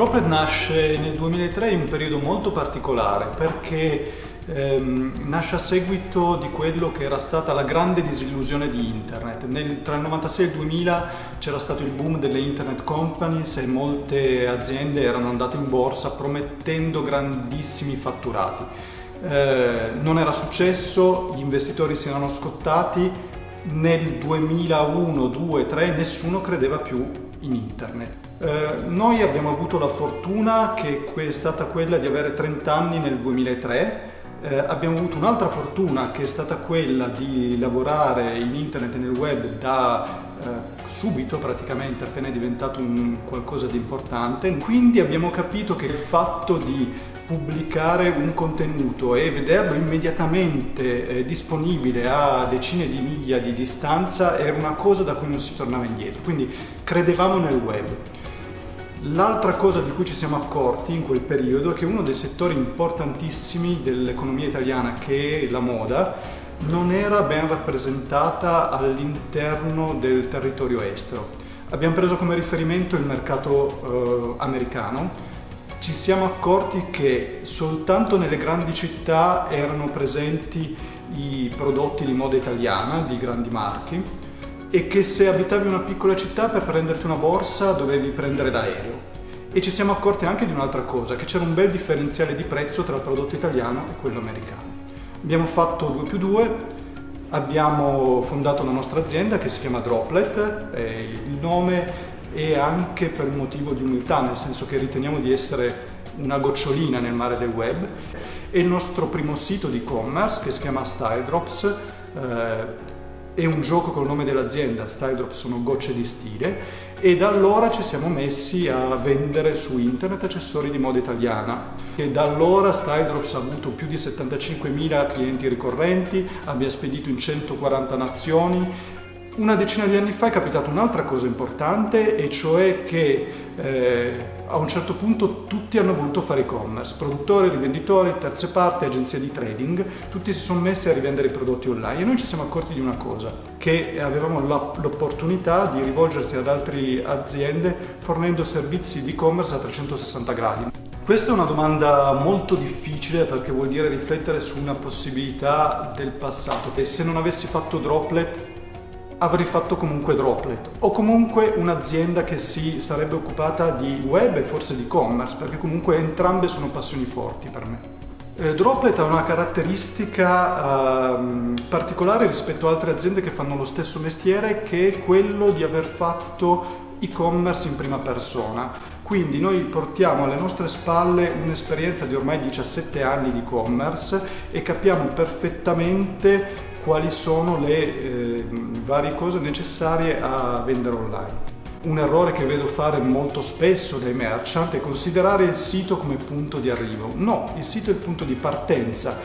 Droplet nasce nel 2003 in un periodo molto particolare perché ehm, nasce a seguito di quello che era stata la grande disillusione di internet. Nel, tra il 96 e il 2000 c'era stato il boom delle internet companies e molte aziende erano andate in borsa promettendo grandissimi fatturati. Eh, non era successo, gli investitori si erano scottati, nel 2001, 2, 3 nessuno credeva più in internet. Eh, noi abbiamo avuto la fortuna che è stata quella di avere 30 anni nel 2003 eh, abbiamo avuto un'altra fortuna che è stata quella di lavorare in internet e nel web da eh, subito praticamente appena è diventato un qualcosa di importante. Quindi abbiamo capito che il fatto di pubblicare un contenuto e vederlo immediatamente eh, disponibile a decine di miglia di distanza era una cosa da cui non si tornava indietro. Quindi credevamo nel web L'altra cosa di cui ci siamo accorti in quel periodo è che uno dei settori importantissimi dell'economia italiana, che è la moda, non era ben rappresentata all'interno del territorio estero. Abbiamo preso come riferimento il mercato eh, americano, ci siamo accorti che soltanto nelle grandi città erano presenti i prodotti di moda italiana, di grandi marchi, e che se abitavi una piccola città per prenderti una borsa dovevi prendere l'aereo. E ci siamo accorti anche di un'altra cosa, che c'era un bel differenziale di prezzo tra il prodotto italiano e quello americano. Abbiamo fatto 2 più 2, abbiamo fondato la nostra azienda che si chiama Droplet, il nome è anche per un motivo di umiltà, nel senso che riteniamo di essere una gocciolina nel mare del web e il nostro primo sito di e-commerce che si chiama Style Drops eh, è un gioco col nome dell'azienda, Style Drop sono gocce di stile e da allora ci siamo messi a vendere su internet accessori di moda italiana. E da allora Style Drops ha avuto più di 75.000 clienti ricorrenti, abbiamo spedito in 140 nazioni una decina di anni fa è capitata un'altra cosa importante e cioè che eh, a un certo punto tutti hanno voluto fare e-commerce, produttori, rivenditori, terze parti, agenzie di trading, tutti si sono messi a rivendere i prodotti online e noi ci siamo accorti di una cosa, che avevamo l'opportunità di rivolgersi ad altre aziende fornendo servizi di e-commerce a 360 gradi. Questa è una domanda molto difficile perché vuol dire riflettere su una possibilità del passato e se non avessi fatto Droplet avrei fatto comunque Droplet o comunque un'azienda che si sarebbe occupata di web e forse di e-commerce perché comunque entrambe sono passioni forti per me. Eh, Droplet ha una caratteristica uh, particolare rispetto a altre aziende che fanno lo stesso mestiere che è quello di aver fatto e-commerce in prima persona. Quindi noi portiamo alle nostre spalle un'esperienza di ormai 17 anni di e-commerce e capiamo perfettamente quali sono le eh, varie cose necessarie a vendere online. Un errore che vedo fare molto spesso dai merchant è considerare il sito come punto di arrivo. No, il sito è il punto di partenza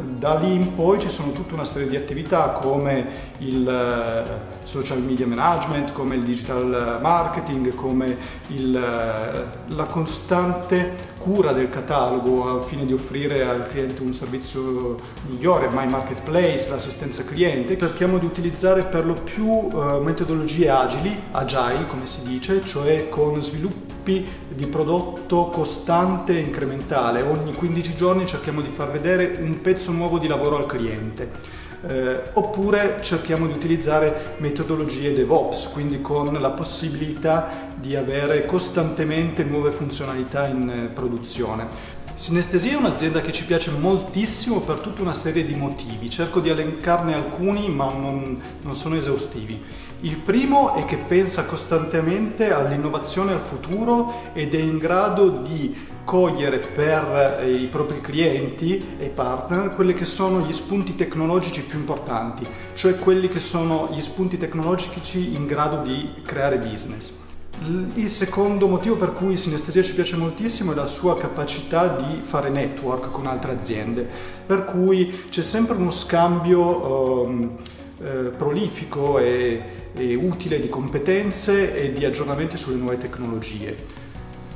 da lì in poi ci sono tutta una serie di attività come il eh, social media management, come il digital marketing, come il, eh, la costante cura del catalogo al fine di offrire al cliente un servizio migliore, My Marketplace, l'assistenza cliente. Cerchiamo di utilizzare per lo più uh, metodologie agili, agile come si dice, cioè con sviluppo di prodotto costante e incrementale. Ogni 15 giorni cerchiamo di far vedere un pezzo nuovo di lavoro al cliente. Eh, oppure cerchiamo di utilizzare metodologie DevOps, quindi con la possibilità di avere costantemente nuove funzionalità in eh, produzione. Sinestesia è un'azienda che ci piace moltissimo per tutta una serie di motivi, cerco di elencarne alcuni ma non, non sono esaustivi. Il primo è che pensa costantemente all'innovazione al futuro ed è in grado di cogliere per eh, i propri clienti e partner quelli che sono gli spunti tecnologici più importanti, cioè quelli che sono gli spunti tecnologici in grado di creare business. Il secondo motivo per cui Sinestesia ci piace moltissimo è la sua capacità di fare network con altre aziende, per cui c'è sempre uno scambio um, eh, prolifico e, e utile di competenze e di aggiornamenti sulle nuove tecnologie.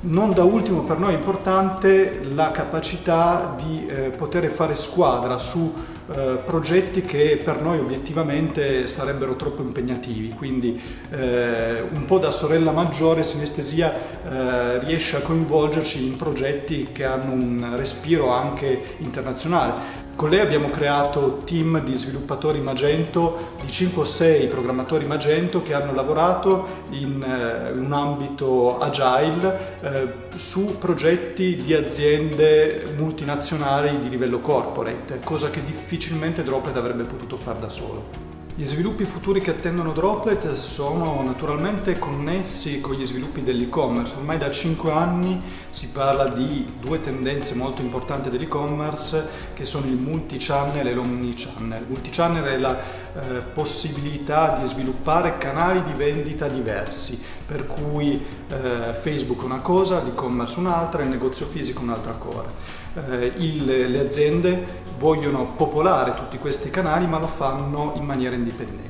Non da ultimo per noi è importante la capacità di eh, poter fare squadra su eh, progetti che per noi obiettivamente sarebbero troppo impegnativi, quindi eh, un po' da sorella maggiore Sinestesia eh, riesce a coinvolgerci in progetti che hanno un respiro anche internazionale. Con lei abbiamo creato team di sviluppatori Magento, di 5 o 6 programmatori Magento che hanno lavorato in eh, un ambito agile eh, su progetti di aziende multinazionali di livello corporate, cosa che difficilmente Droplet avrebbe potuto fare da solo. Gli sviluppi futuri che attendono Droplet sono naturalmente connessi con gli sviluppi dell'e-commerce. Ormai da 5 anni si parla di due tendenze molto importanti dell'e-commerce che sono il multi-channel e l'omni-channel. Multi-channel è la eh, possibilità di sviluppare canali di vendita diversi, per cui eh, Facebook una cosa, l'e-commerce un'altra, il negozio fisico un'altra cosa. Eh, il, le aziende vogliono popolare tutti questi canali ma lo fanno in maniera indipendente.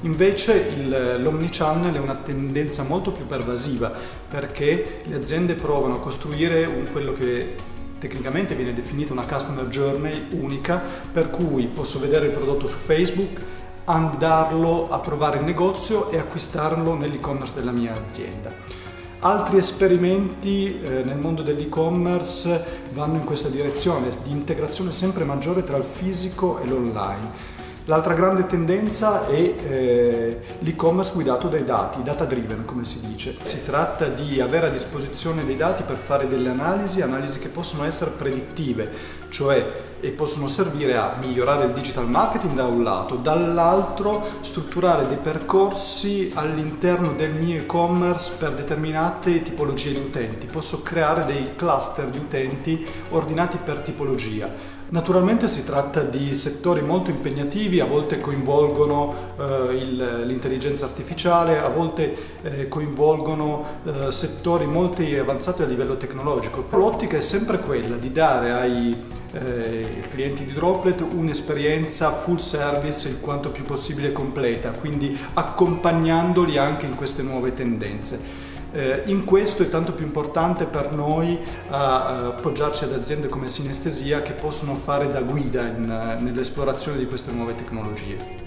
Invece l'omnichannel è una tendenza molto più pervasiva perché le aziende provano a costruire un, quello che tecnicamente viene definita una customer journey unica per cui posso vedere il prodotto su Facebook, andarlo a provare in negozio e acquistarlo nell'e-commerce della mia azienda. Altri esperimenti eh, nel mondo dell'e-commerce vanno in questa direzione di integrazione sempre maggiore tra il fisico e l'online. L'altra grande tendenza è eh, l'e-commerce guidato dai dati, data driven come si dice. Si tratta di avere a disposizione dei dati per fare delle analisi, analisi che possono essere predittive, cioè e possono servire a migliorare il digital marketing da un lato, dall'altro strutturare dei percorsi all'interno del mio e-commerce per determinate tipologie di utenti. Posso creare dei cluster di utenti ordinati per tipologia. Naturalmente si tratta di settori molto impegnativi, a volte coinvolgono eh, l'intelligenza artificiale, a volte eh, coinvolgono eh, settori molto avanzati a livello tecnologico. L'ottica è sempre quella di dare ai eh, clienti di Droplet un'esperienza full service il quanto più possibile completa, quindi accompagnandoli anche in queste nuove tendenze. Eh, in questo è tanto più importante per noi appoggiarci ad aziende come Sinestesia che possono fare da guida nell'esplorazione di queste nuove tecnologie.